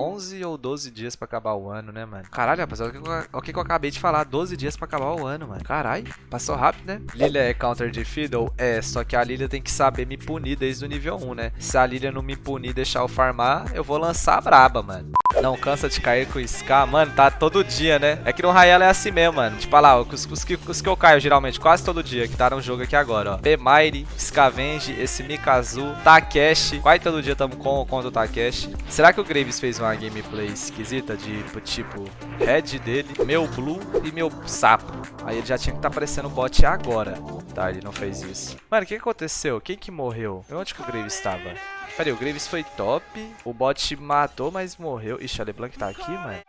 11 ou 12 dias pra acabar o ano, né, mano? Caralho, rapaziada, olha o que eu- acabei de falar. 12 dias pra acabar o ano, mano. Caralho, passou rápido, né? Lilia é counter de Fiddle? É, só que a Lilia tem que saber me punir desde o nível 1, né? Se a Lilia não me punir e deixar eu farmar, eu vou lançar a braba, mano. Não cansa de cair com o Scar, mano, tá todo dia, né? É que no Rayala é assim mesmo, mano. Tipo, olha lá, os, os que, os que eu caio geralmente quase todo dia, que tá no jogo aqui agora, ó. P-Mire, Scavenge, esse Mikazu, Takeshi. Quase todo dia tamo com contra o Takeshi. Será que o Graves fez uma gameplay esquisita de, tipo, head dele, meu blue e meu sapo? Aí ele já tinha que tá aparecendo o bot agora. Tá, ele não fez isso. Mano, o que aconteceu? Quem que morreu? Onde que o Graves estava? Peraí, o Graves foi top, o bot matou, mas morreu. Ixi, a LeBlanc tá aqui, mano.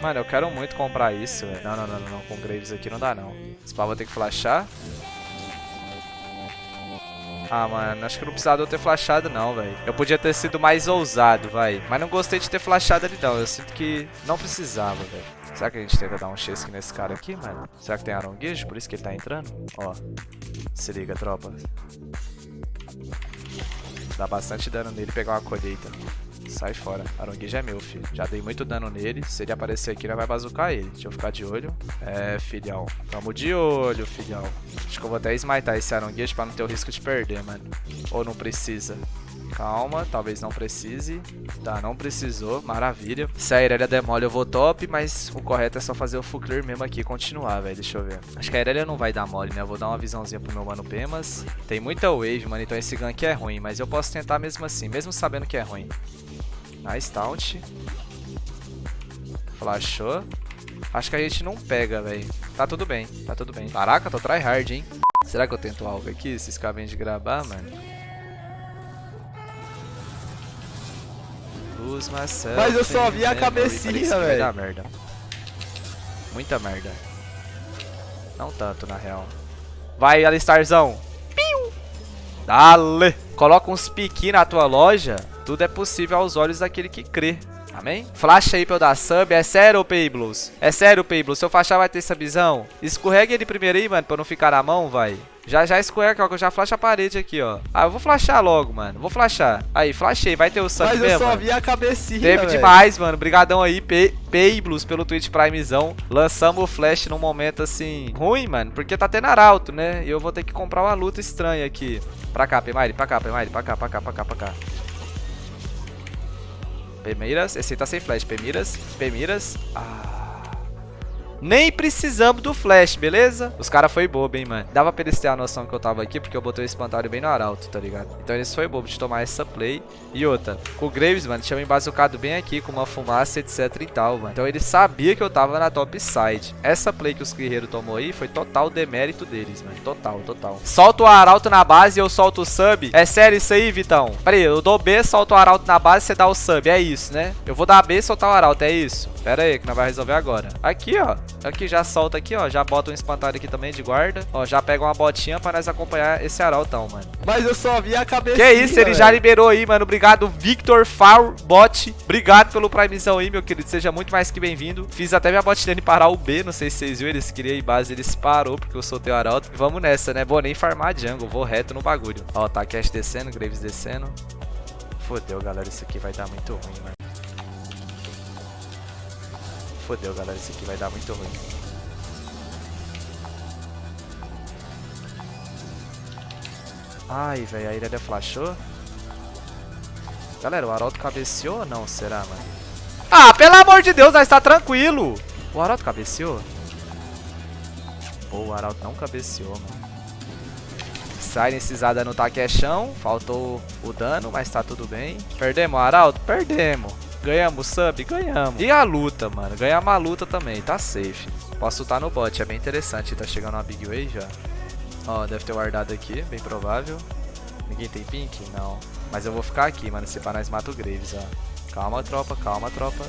Mano, eu quero muito comprar isso, velho. Não, não, não, não. Com Graves aqui não dá, não. Pau vai ter que flashar. Ah, mano, acho que não precisava eu ter flashado não, velho. Eu podia ter sido mais ousado, vai. Mas não gostei de ter flashado ali não. Eu sinto que não precisava, velho. Será que a gente tenta dar um chasque nesse cara aqui, mano? Será que tem aronguejo? Por isso que ele tá entrando? Ó. Se liga, tropa. Dá bastante dano nele pegar uma colheita. Sai fora. Aronguejo é meu, filho. Já dei muito dano nele. Se ele aparecer aqui, nós vai bazucar ele. Deixa eu ficar de olho. É, filhão. Tamo de olho, filhão. Acho que eu vou até smitar esse aronguejo pra não ter o risco de perder, mano. Ou não precisa. Calma, talvez não precise. Tá, não precisou. Maravilha. Se a Irelia demole, eu vou top, mas o correto é só fazer o full clear mesmo aqui e continuar, velho. Deixa eu ver. Acho que a Irelia não vai dar mole, né? Eu vou dar uma visãozinha pro meu mano Pemas. Tem muita wave, mano, então esse gank é ruim, mas eu posso tentar mesmo assim, mesmo sabendo que é ruim. Nice taunt. Flashou. Acho que a gente não pega, velho. Tá tudo bem, tá tudo bem. Caraca, tô tryhard, hein? Será que eu tento algo aqui? Esses cabem de gravar, mano. Lose myself Mas eu só vi a memory. cabecinha, vai velho. dar merda. Muita merda. Não tanto, na real. Vai, Alistarzão. Piu! Dale! Coloca uns piqui na tua loja. Tudo é possível aos olhos daquele que crê. Amém? Flash aí pra eu dar sub. É sério, Payblos? É sério, Payblos? Se eu flashar, vai ter subzão? Escorrega ele primeiro aí, mano, pra não ficar na mão, vai. Já, já escorrega, ó, que eu já flash a parede aqui, ó. Ah, eu vou flashar logo, mano. Vou flashar. Aí, flashei. Vai ter o sub Mas eu mesmo? só mano? vi a cabecinha, Teve demais, mano. Brigadão aí, P- Payblos, pelo Twitch Primezão. Lançamos o Flash num momento, assim, ruim, mano. Porque tá tendo arauto, né? E eu vou ter que comprar uma luta estranha aqui. Pra cá, Pemire, pra cá, Pemire, pra cá, pra cá, pra cá, pra cá. Pemiras, esse tá sem flash. Pemiras, Pemiras. Ah. Nem precisamos do flash, beleza? Os caras foi bobo, hein, mano. Dava pra eles terem a noção que eu tava aqui, porque eu botei o espantalho bem no arauto, tá ligado? Então eles foi bobo de tomar essa play. E outra, com o Graves, mano, tinha me embazucado bem aqui, com uma fumaça, etc e tal, mano. Então ele sabia que eu tava na top side. Essa play que os guerreiros tomou aí foi total demérito deles, mano. Total, total. Solta o arauto na base e eu solto o sub. É sério isso aí, Vitão? Pera aí, eu dou B, solto o arauto na base e você dá o sub. É isso, né? Eu vou dar B e soltar o arauto, é isso? Pera aí, que nós vai resolver agora. Aqui, ó. Aqui, já solta aqui, ó. Já bota um espantalho aqui também de guarda. Ó, já pega uma botinha pra nós acompanhar esse arautão, mano. Mas eu só vi a cabecinha, Que isso, ele já liberou aí, mano. Obrigado, Victor Farbot. Obrigado pelo primezão aí, meu querido. Seja muito mais que bem-vindo. Fiz até minha bot dele parar o B. Não sei se vocês viram. Eles queriam ir base, eles parou porque eu soltei o arauto. Vamos nessa, né? Vou nem farmar jungle. Vou reto no bagulho. Ó, tá Cash descendo, Graves descendo. Fodeu, galera. Isso aqui vai dar muito ruim, mano. Fodeu, galera. Isso aqui vai dar muito ruim. Ai, velho, a Irelia flashou. Galera, o Arauto cabeceou ou não? Será, mano? Ah, pelo amor de Deus, nós tá tranquilo. O Arauto cabeceou? Pô, o Arauto não cabeceou, mano. Silencizada no taquechão. Faltou o dano, mas tá tudo bem. Perdemos Arauto? Perdemos. Ganhamos sub? Ganhamos. E a luta, mano? Ganhamos a luta também, tá safe. Posso lutar no bot, é bem interessante. Tá chegando uma Big Way já. Ó, deve ter guardado aqui, bem provável. Ninguém tem pink? Não. Mas eu vou ficar aqui, mano. Se pá, nós mata o Graves, ó. Calma, tropa, calma, tropa.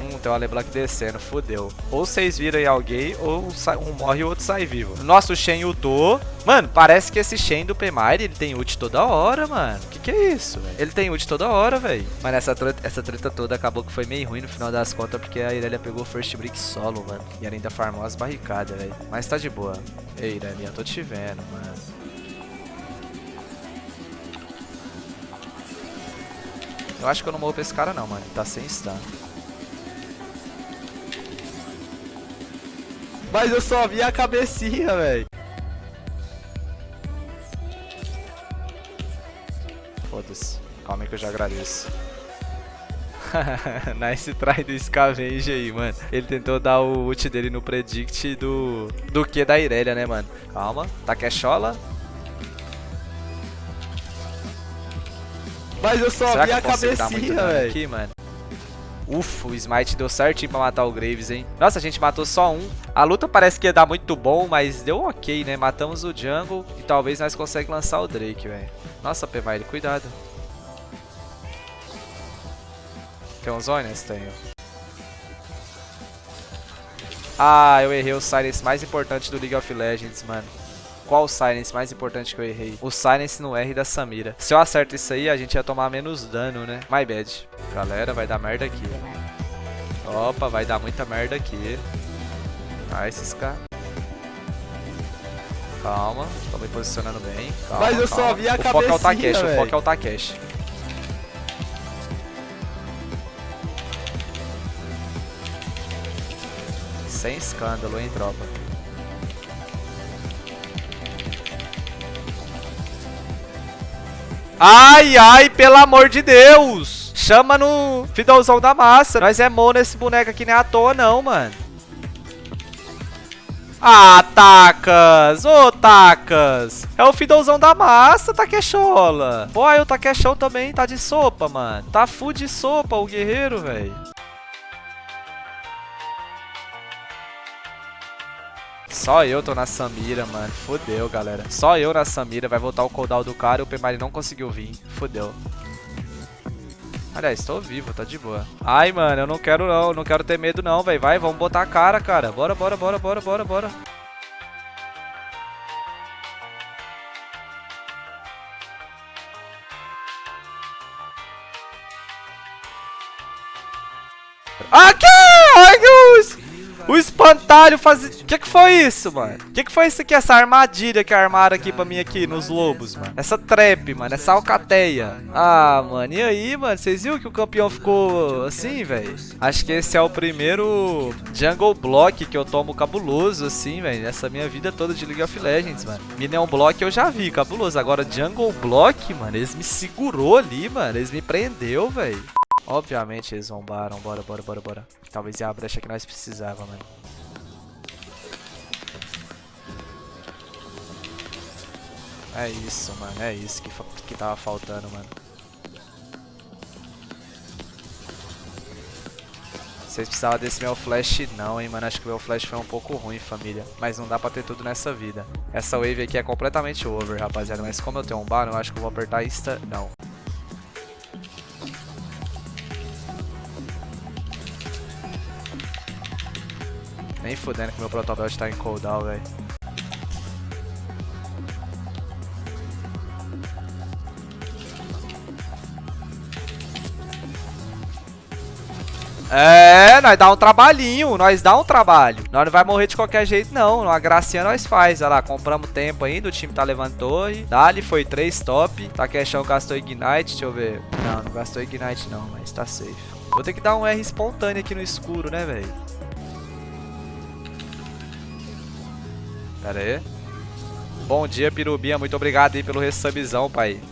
Hum, tem uma LeBlanc descendo, fodeu. Ou vocês viram aí alguém, ou um morre e o outro sai vivo. Nossa, o Shen ultou. Mano, parece que esse Shen do Pemire, ele tem ult toda hora, mano. Que que é isso, velho? Ele tem ult toda hora, velho. Mano, essa treta, essa treta toda acabou que foi meio ruim no final das contas, porque a Irelia pegou o first brick solo, mano. E ainda farmou as barricadas, velho. Mas tá de boa. Ei, Irelia, tô te vendo, mano. Eu acho que eu não morro pra esse cara não, mano. Ele tá sem stun. Mas eu só vi a cabecinha, velho. Foda-se. Calma aí que eu já agradeço. nice try do Scavenge aí, mano. Ele tentou dar o ult dele no predict do, do que da Irelia, né, mano? Calma. Takechola. Mas eu só Será vi a cabecinha, velho. aqui, mano. Ufa, o Smite deu certinho pra matar o Graves, hein? Nossa, a gente matou só um. A luta parece que ia dar muito bom, mas deu ok, né? Matamos o Jungle e talvez nós consigamos lançar o Drake, velho. Nossa, Pemaile, cuidado. Tem uns Onions? Tenho. Ah, eu errei o Silence mais importante do League of Legends, mano. Qual o Silence mais importante que eu errei? O Silence no R da Samira. Se eu acerto isso aí, a gente ia tomar menos dano, né? My bad. Galera, vai dar merda aqui. Opa, vai dar muita merda aqui. Ah, esses caras. Calma, tô me posicionando bem. Calma, Mas eu calma. só vi a o foco é o Takeshi, o foco é o Takeshi. Sem escândalo, hein, tropa. Ai, ai, pelo amor de Deus! Chama no Fidalzão da massa. Nós é mono nesse boneco aqui nem à toa, não, mano. Ah, Tacas! Ô, oh! É o Fidalzão da massa, Taquechola. Pô, aí o Taquechão também tá de sopa, mano. Tá full de sopa o guerreiro, velho. Só eu tô na Samira, mano. Fudeu, galera. Só eu na Samira. Vai voltar o cooldown do cara e o Pemari não conseguiu vir. Fudeu. Aliás, tô vivo, tá de boa. Ai, mano, eu não quero não. Não quero ter medo não, velho. Vai, vamos botar a cara, cara. Bora, bora, bora, bora, bora, bora. Espantalho faz... O que que foi isso, mano? Que que foi isso aqui, essa armadilha que armaram aqui pra mim aqui nos lobos, mano? Essa trap, mano, essa alcateia. Ah, mano, e aí, mano? Vocês viram que o campeão ficou assim, velho? Acho que esse é o primeiro Jungle Block que eu tomo cabuloso, assim, velho. Nessa minha vida toda de League of Legends, mano. Minion Block eu já vi, cabuloso. Agora Jungle Block, mano, eles me segurou ali, mano. Eles me prendeu, velho. Obviamente eles zombaram. Bora, bora, bora, bora. Talvez a brecha que nós precisava, mano. É isso, mano. É isso que, que tava faltando, mano. Vocês precisavam desse meu flash não, hein, mano. Acho que o meu flash foi um pouco ruim, família. Mas não dá pra ter tudo nessa vida. Essa wave aqui é completamente over, rapaziada. Mas como eu tenho um bar, eu acho que eu vou apertar insta... Não. Nem fudendo que meu protobelt está em cooldown, velho. É, nós dá um trabalhinho, nós dá um trabalho. Nós não vai morrer de qualquer jeito, não. Uma gracinha nós faz. Olha lá, compramos tempo ainda, o time tá levando torre. Dali foi 3 top. Takeshão gastou Ignite, deixa eu ver. Não, não gastou Ignite não, mas tá safe. Vou ter que dar um R espontâneo aqui no escuro, né, velho? Pera aí. Bom dia, Pirubinha. Muito obrigado aí pelo resubzão, pai.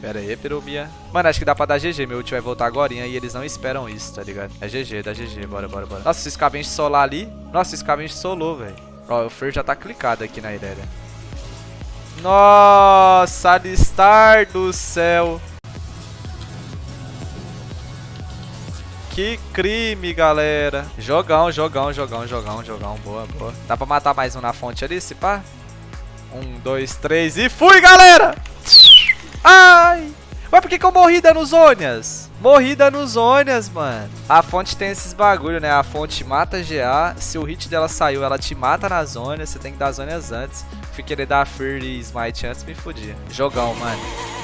Pera aí, Pirubinha. Mano, acho que dá pra dar GG. Meu ult vai voltar agora e eles não esperam isso, tá ligado? É GG, dá GG. Bora, bora, bora. Nossa, esse Scavenge solar ali. Nossa, esse Scavenge solou, velho. Ó, o Fer já tá clicado aqui na Irelia. Nossa, Alistar do céu. Que crime, galera. Jogão, jogão, jogão, jogão, jogão. Boa, boa. Dá pra matar mais um na fonte ali, se pá? Um, dois, três e fui, galera! Ai! Mas por que, que eu morri dando zônias? Morri dando zônias, mano. A fonte tem esses bagulho, né? A fonte mata GA. Se o hit dela saiu, ela te mata na zona. Você tem que dar zônias antes. Fui querer dar Fear e Smite antes, me fudia. Jogão, mano.